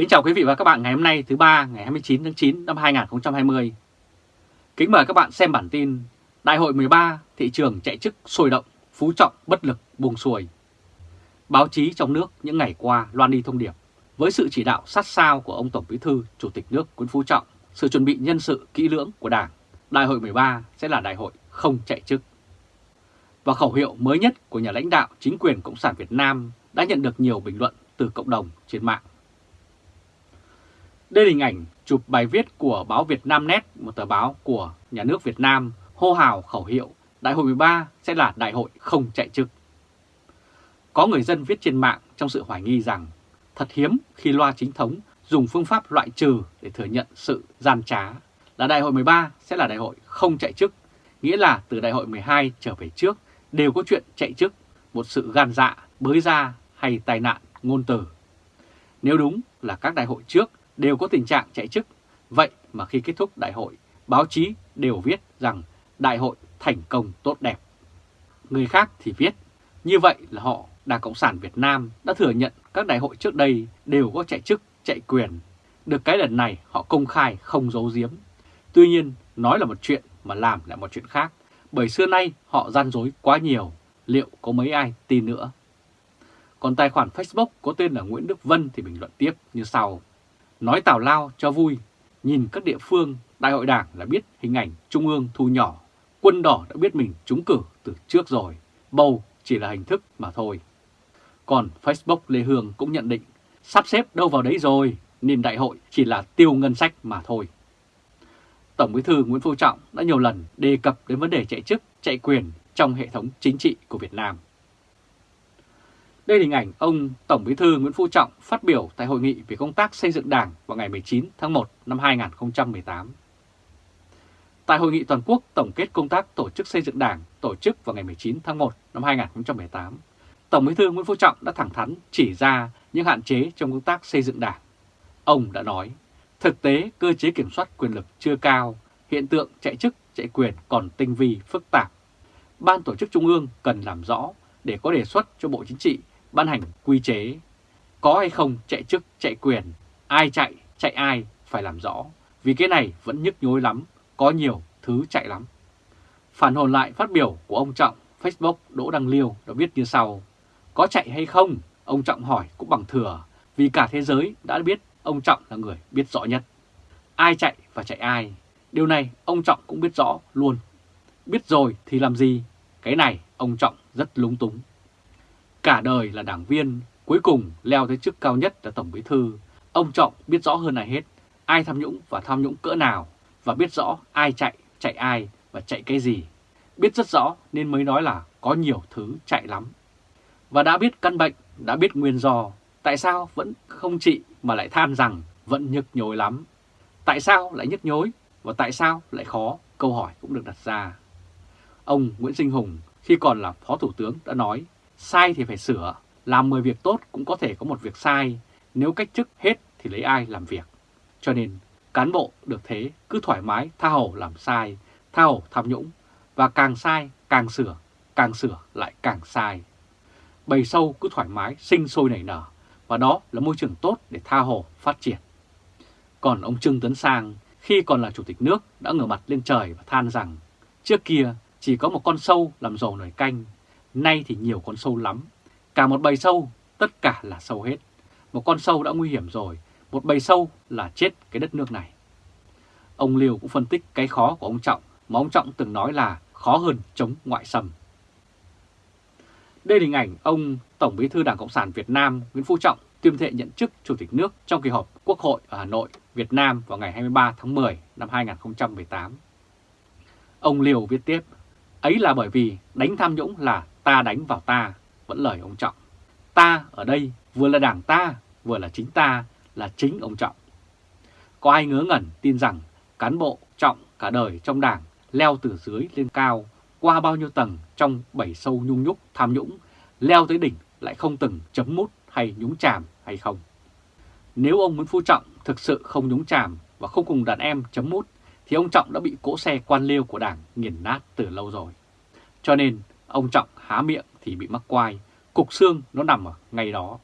Kính chào quý vị và các bạn ngày hôm nay thứ ba ngày 29 tháng 9 năm 2020. Kính mời các bạn xem bản tin Đại hội 13 thị trường chạy chức sôi động, phú trọng bất lực buông xuôi. Báo chí trong nước những ngày qua loan đi thông điệp với sự chỉ đạo sát sao của ông Tổng Bí thư Chủ tịch nước Nguyễn Phú Trọng, sự chuẩn bị nhân sự kỹ lưỡng của Đảng, Đại hội 13 sẽ là đại hội không chạy chức. Và khẩu hiệu mới nhất của nhà lãnh đạo chính quyền Cộng sản Việt Nam đã nhận được nhiều bình luận từ cộng đồng trên mạng. Đây là hình ảnh chụp bài viết của báo Việt Nam Net, một tờ báo của nhà nước Việt Nam hô hào khẩu hiệu Đại hội 13 sẽ là đại hội không chạy chức. Có người dân viết trên mạng trong sự hoài nghi rằng thật hiếm khi loa chính thống dùng phương pháp loại trừ để thừa nhận sự gian trá là đại hội 13 sẽ là đại hội không chạy chức, nghĩa là từ đại hội 12 trở về trước đều có chuyện chạy chức, một sự gan dạ, bới ra hay tai nạn ngôn từ. Nếu đúng là các đại hội trước đều có tình trạng chạy chức, vậy mà khi kết thúc đại hội, báo chí đều viết rằng đại hội thành công tốt đẹp. Người khác thì viết, như vậy là họ Đảng Cộng sản Việt Nam đã thừa nhận các đại hội trước đây đều có chạy chức, chạy quyền. Được cái lần này họ công khai không giấu giếm. Tuy nhiên, nói là một chuyện mà làm lại một chuyện khác, bởi xưa nay họ gian dối quá nhiều, liệu có mấy ai tin nữa. Còn tài khoản Facebook có tên là Nguyễn Đức Vân thì bình luận tiếp như sau. Nói tào lao cho vui, nhìn các địa phương, đại hội đảng là biết hình ảnh trung ương thu nhỏ, quân đỏ đã biết mình trúng cử từ trước rồi, bầu chỉ là hình thức mà thôi. Còn Facebook Lê Hương cũng nhận định, sắp xếp đâu vào đấy rồi, nên đại hội chỉ là tiêu ngân sách mà thôi. Tổng Bí thư Nguyễn Phú Trọng đã nhiều lần đề cập đến vấn đề chạy chức, chạy quyền trong hệ thống chính trị của Việt Nam. Đây là hình ảnh ông Tổng Bí thư Nguyễn Phú Trọng phát biểu tại hội nghị về công tác xây dựng Đảng vào ngày 19 tháng 1 năm 2018. Tại hội nghị toàn quốc tổng kết công tác tổ chức xây dựng Đảng tổ chức vào ngày 19 tháng 1 năm 2018, Tổng Bí thư Nguyễn Phú Trọng đã thẳng thắn chỉ ra những hạn chế trong công tác xây dựng Đảng. Ông đã nói, thực tế cơ chế kiểm soát quyền lực chưa cao, hiện tượng chạy chức, chạy quyền còn tinh vi, phức tạp. Ban tổ chức Trung ương cần làm rõ để có đề xuất cho Bộ Chính trị ban hành quy chế. Có hay không chạy chức, chạy quyền, ai chạy, chạy ai phải làm rõ, vì cái này vẫn nhức nhối lắm, có nhiều thứ chạy lắm. Phản hồi lại phát biểu của ông Trọng, Facebook Đỗ Đăng Liêu đã viết như sau. Có chạy hay không? Ông Trọng hỏi cũng bằng thừa, vì cả thế giới đã biết ông Trọng là người biết rõ nhất. Ai chạy và chạy ai? Điều này ông Trọng cũng biết rõ luôn. Biết rồi thì làm gì? Cái này ông Trọng rất lúng túng. Cả đời là đảng viên, cuối cùng leo tới chức cao nhất là Tổng Bí Thư. Ông Trọng biết rõ hơn ai hết ai tham nhũng và tham nhũng cỡ nào và biết rõ ai chạy, chạy ai và chạy cái gì. Biết rất rõ nên mới nói là có nhiều thứ chạy lắm. Và đã biết căn bệnh, đã biết nguyên do, tại sao vẫn không trị mà lại than rằng vẫn nhức nhối lắm. Tại sao lại nhức nhối và tại sao lại khó, câu hỏi cũng được đặt ra. Ông Nguyễn Sinh Hùng khi còn là Phó Thủ tướng đã nói Sai thì phải sửa, làm 10 việc tốt cũng có thể có một việc sai, nếu cách chức hết thì lấy ai làm việc. Cho nên cán bộ được thế cứ thoải mái tha hồ làm sai, tha hồ tham nhũng, và càng sai càng sửa, càng sửa lại càng sai. Bầy sâu cứ thoải mái sinh sôi nảy nở, và đó là môi trường tốt để tha hồ phát triển. Còn ông Trương Tấn Sang khi còn là chủ tịch nước đã ngửa mặt lên trời và than rằng trước kia chỉ có một con sâu làm dầu nổi canh, Nay thì nhiều con sâu lắm, cả một bầy sâu, tất cả là sâu hết. Một con sâu đã nguy hiểm rồi, một bầy sâu là chết cái đất nước này. Ông Liều cũng phân tích cái khó của ông Trọng mà ông Trọng từng nói là khó hơn chống ngoại xâm. Đây là hình ảnh ông Tổng bí thư Đảng Cộng sản Việt Nam Nguyễn Phú Trọng tuyên thệ nhận chức Chủ tịch nước trong kỳ họp Quốc hội ở Hà Nội, Việt Nam vào ngày 23 tháng 10 năm 2018. Ông Liều viết tiếp, ấy là bởi vì đánh tham nhũng là ta đánh vào ta, vẫn lời ông Trọng. Ta ở đây vừa là đảng ta, vừa là chính ta, là chính ông Trọng. Có ai ngớ ngẩn tin rằng cán bộ Trọng cả đời trong đảng leo từ dưới lên cao, qua bao nhiêu tầng trong bảy sâu nhung nhúc tham nhũng, leo tới đỉnh lại không từng chấm mút hay nhúng chàm hay không? Nếu ông Nguyễn Phú Trọng thực sự không nhúng chàm và không cùng đàn em chấm mút, thì ông Trọng đã bị cỗ xe quan liêu của đảng nghiền nát từ lâu rồi. Cho nên Ông Trọng há miệng thì bị mắc quai, cục xương nó nằm ở ngay đó.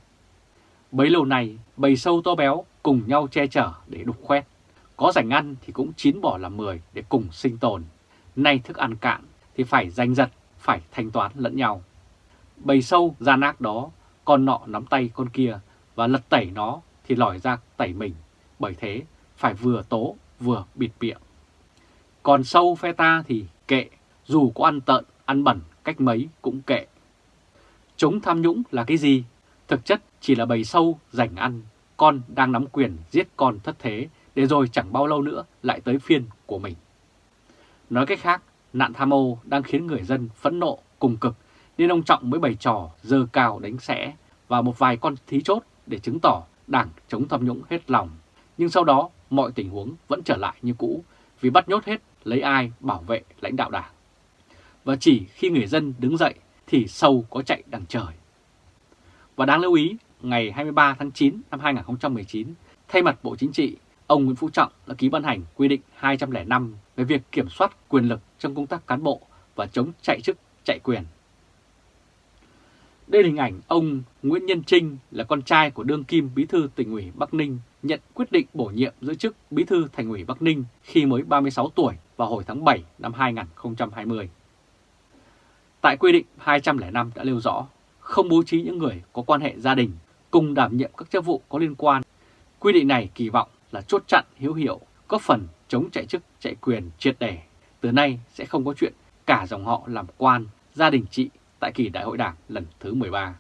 Bấy lâu nay, bầy sâu to béo cùng nhau che chở để đục khoét. Có rảnh ăn thì cũng chín bỏ làm mười để cùng sinh tồn. Nay thức ăn cạn thì phải giành giật, phải thanh toán lẫn nhau. Bầy sâu gian ác đó, con nọ nắm tay con kia và lật tẩy nó thì lòi ra tẩy mình. Bởi thế phải vừa tố vừa bịt miệng. Còn sâu phe ta thì kệ, dù có ăn tợn, ăn bẩn cách mấy cũng kệ. Chống tham nhũng là cái gì? Thực chất chỉ là bầy sâu giành ăn, con đang nắm quyền giết con thất thế, để rồi chẳng bao lâu nữa lại tới phiên của mình. Nói cách khác, nạn tham ô đang khiến người dân phẫn nộ cùng cực, nên ông Trọng mới bày trò dơ cao đánh sẽ và một vài con thí chốt để chứng tỏ đảng chống tham nhũng hết lòng. Nhưng sau đó mọi tình huống vẫn trở lại như cũ vì bắt nhốt hết lấy ai bảo vệ lãnh đạo đảng. Và chỉ khi người dân đứng dậy thì sâu có chạy đằng trời. Và đáng lưu ý, ngày 23 tháng 9 năm 2019, thay mặt Bộ Chính trị, ông Nguyễn Phú Trọng đã ký ban hành quy định 205 về việc kiểm soát quyền lực trong công tác cán bộ và chống chạy chức, chạy quyền. Đây là hình ảnh ông Nguyễn Nhân Trinh là con trai của đương kim bí thư tỉnh ủy Bắc Ninh nhận quyết định bổ nhiệm giữ chức bí thư thành ủy Bắc Ninh khi mới 36 tuổi vào hồi tháng 7 năm 2020. Tại quy định 205 đã nêu rõ không bố trí những người có quan hệ gia đình cùng đảm nhiệm các chức vụ có liên quan. Quy định này kỳ vọng là chốt chặn hiếu hiệu, góp phần chống chạy chức chạy quyền triệt để. Từ nay sẽ không có chuyện cả dòng họ làm quan, gia đình trị tại kỳ đại hội đảng lần thứ 13.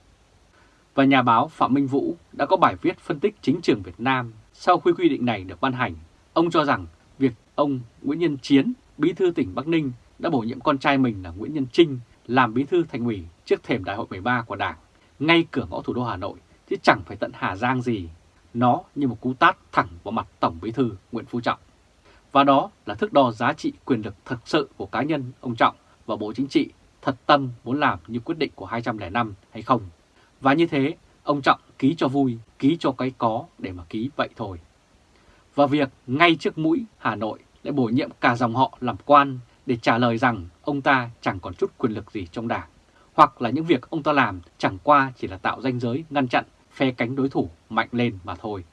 Và nhà báo Phạm Minh Vũ đã có bài viết phân tích chính trường Việt Nam sau khi quy định này được ban hành. Ông cho rằng việc ông Nguyễn Nhân Chiến, bí thư tỉnh Bắc Ninh đã bổ nhiệm con trai mình là Nguyễn Nhân Trinh làm bí thư thành ủy trước thềm đại hội 13 của Đảng, ngay cửa ngõ thủ đô Hà Nội, chứ chẳng phải tận Hà Giang gì. Nó như một cú tát thẳng vào mặt Tổng bí thư Nguyễn Phú Trọng. Và đó là thước đo giá trị quyền lực thật sự của cá nhân ông Trọng và Bộ Chính trị thật tâm muốn làm như quyết định của 205 hay không. Và như thế, ông Trọng ký cho vui, ký cho cái có để mà ký vậy thôi. Và việc ngay trước mũi Hà Nội lại bổ nhiệm cả dòng họ làm quan để trả lời rằng ông ta chẳng còn chút quyền lực gì trong đảng, hoặc là những việc ông ta làm chẳng qua chỉ là tạo danh giới ngăn chặn phe cánh đối thủ mạnh lên mà thôi.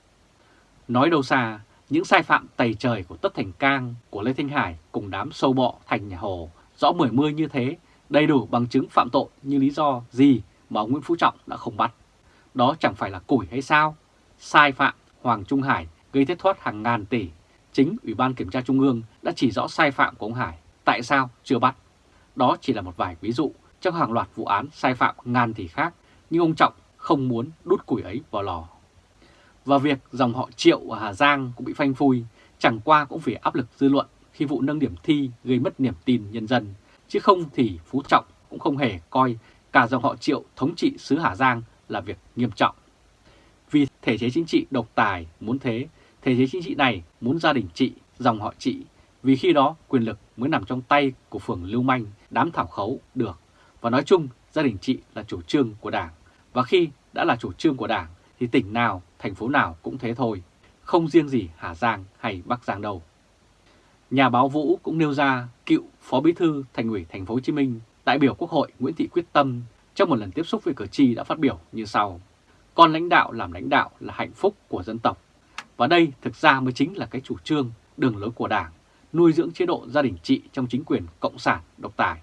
Nói đâu xa, những sai phạm tày trời của Tất Thành Cang, của Lê Thanh Hải cùng đám sâu bọ thành nhà Hồ rõ mười mươi như thế, đầy đủ bằng chứng phạm tội như lý do gì mà ông Nguyễn Phú Trọng đã không bắt. Đó chẳng phải là củi hay sao? Sai phạm Hoàng Trung Hải gây thất thoát hàng ngàn tỷ. Chính Ủy ban Kiểm tra Trung ương đã chỉ rõ sai phạm của ông Hải. Tại sao chưa bắt? Đó chỉ là một vài ví dụ trong hàng loạt vụ án sai phạm ngàn tỷ khác, nhưng ông Trọng không muốn đút củi ấy vào lò. Và việc dòng họ Triệu ở Hà Giang cũng bị phanh phui, chẳng qua cũng vì áp lực dư luận khi vụ nâng điểm thi gây mất niềm tin nhân dân, chứ không thì Phú Trọng cũng không hề coi cả dòng họ Triệu thống trị xứ Hà Giang là việc nghiêm trọng. Vì thể chế chính trị độc tài muốn thế, thể chế chính trị này muốn gia đình trị, dòng họ trị, vì khi đó quyền lực mới nằm trong tay của phường lưu manh, đám thảo khấu được. Và nói chung, gia đình trị là chủ trương của Đảng. Và khi đã là chủ trương của Đảng, thì tỉnh nào, thành phố nào cũng thế thôi. Không riêng gì Hà Giang hay Bắc Giang đâu. Nhà báo Vũ cũng nêu ra cựu Phó Bí thư Thành ủy Thành phố Hồ Chí Minh, đại biểu Quốc hội Nguyễn Thị Quyết Tâm trong một lần tiếp xúc với cử tri đã phát biểu như sau. Con lãnh đạo làm lãnh đạo là hạnh phúc của dân tộc. Và đây thực ra mới chính là cái chủ trương, đường lối của Đảng, nuôi dưỡng chế độ gia đình trị trong chính quyền Cộng sản độc tài.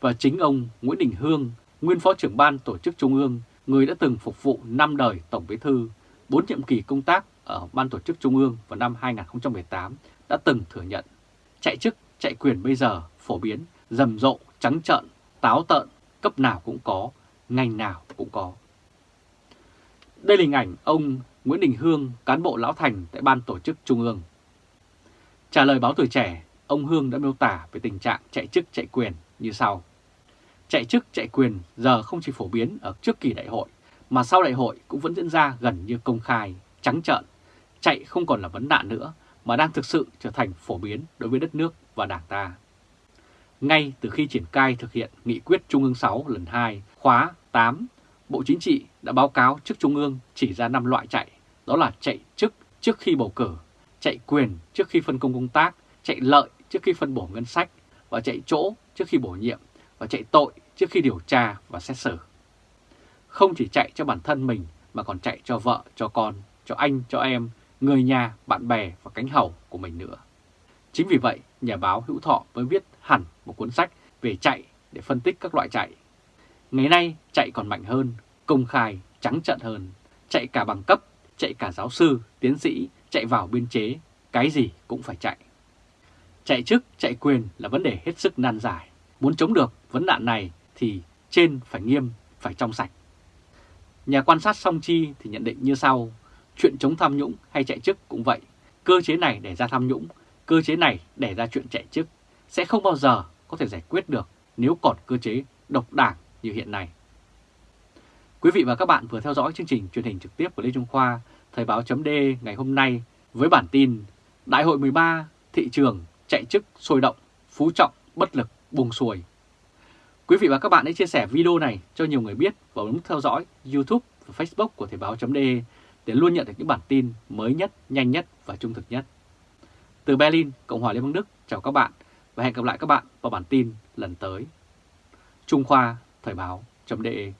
Và chính ông Nguyễn Đình Hương, nguyên phó trưởng ban tổ chức Trung ương, người đã từng phục vụ 5 đời Tổng Bí Thư, 4 nhiệm kỳ công tác ở Ban tổ chức Trung ương vào năm 2018 đã từng thừa nhận chạy chức, chạy quyền bây giờ phổ biến, rầm rộ, trắng trợn, táo tợn, cấp nào cũng có, ngành nào cũng có. Đây là hình ảnh ông Nguyễn Đình Hương, cán bộ lão thành tại Ban tổ chức Trung ương. Trả lời báo tuổi trẻ, ông Hương đã miêu tả về tình trạng chạy chức chạy quyền như sau. Chạy chức chạy quyền giờ không chỉ phổ biến ở trước kỳ đại hội, mà sau đại hội cũng vẫn diễn ra gần như công khai, trắng trợn. Chạy không còn là vấn nạn nữa, mà đang thực sự trở thành phổ biến đối với đất nước và đảng ta. Ngay từ khi triển khai thực hiện nghị quyết Trung ương 6 lần 2 khóa 8, Bộ Chính trị đã báo cáo trước Trung ương chỉ ra 5 loại chạy, đó là chạy chức trước khi bầu cử, chạy quyền trước khi phân công công tác, chạy lợi trước khi phân bổ ngân sách và chạy chỗ trước khi bổ nhiệm và chạy tội trước khi điều tra và xét xử. Không chỉ chạy cho bản thân mình mà còn chạy cho vợ, cho con, cho anh, cho em, người nhà, bạn bè và cánh hầu của mình nữa. Chính vì vậy, nhà báo Hữu Thọ mới viết hẳn một cuốn sách về chạy để phân tích các loại chạy. Ngày nay, chạy còn mạnh hơn, công khai, trắng trợn hơn, chạy cả bằng cấp, chạy cả giáo sư, tiến sĩ, chạy vào biên chế, cái gì cũng phải chạy. Chạy chức, chạy quyền là vấn đề hết sức nan giải. Muốn chống được vấn nạn này thì trên phải nghiêm, phải trong sạch. Nhà quan sát song chi thì nhận định như sau, chuyện chống tham nhũng hay chạy chức cũng vậy. Cơ chế này để ra tham nhũng, cơ chế này để ra chuyện chạy chức sẽ không bao giờ có thể giải quyết được nếu còn cơ chế độc đảng như hiện nay. Quý vị và các bạn vừa theo dõi chương trình truyền hình trực tiếp của Lê Trung Khoa, Thời báo chấm ngày hôm nay với bản tin Đại hội 13, thị trường chạy chức sôi động, phú trọng, bất lực, buông xuôi. Quý vị và các bạn hãy chia sẻ video này cho nhiều người biết và bấm theo dõi YouTube và Facebook của Thời báo.de để luôn nhận được những bản tin mới nhất, nhanh nhất và trung thực nhất. Từ Berlin, Cộng hòa Liên bang Đức, chào các bạn và hẹn gặp lại các bạn vào bản tin lần tới. Trung Khoa, Thời báo.de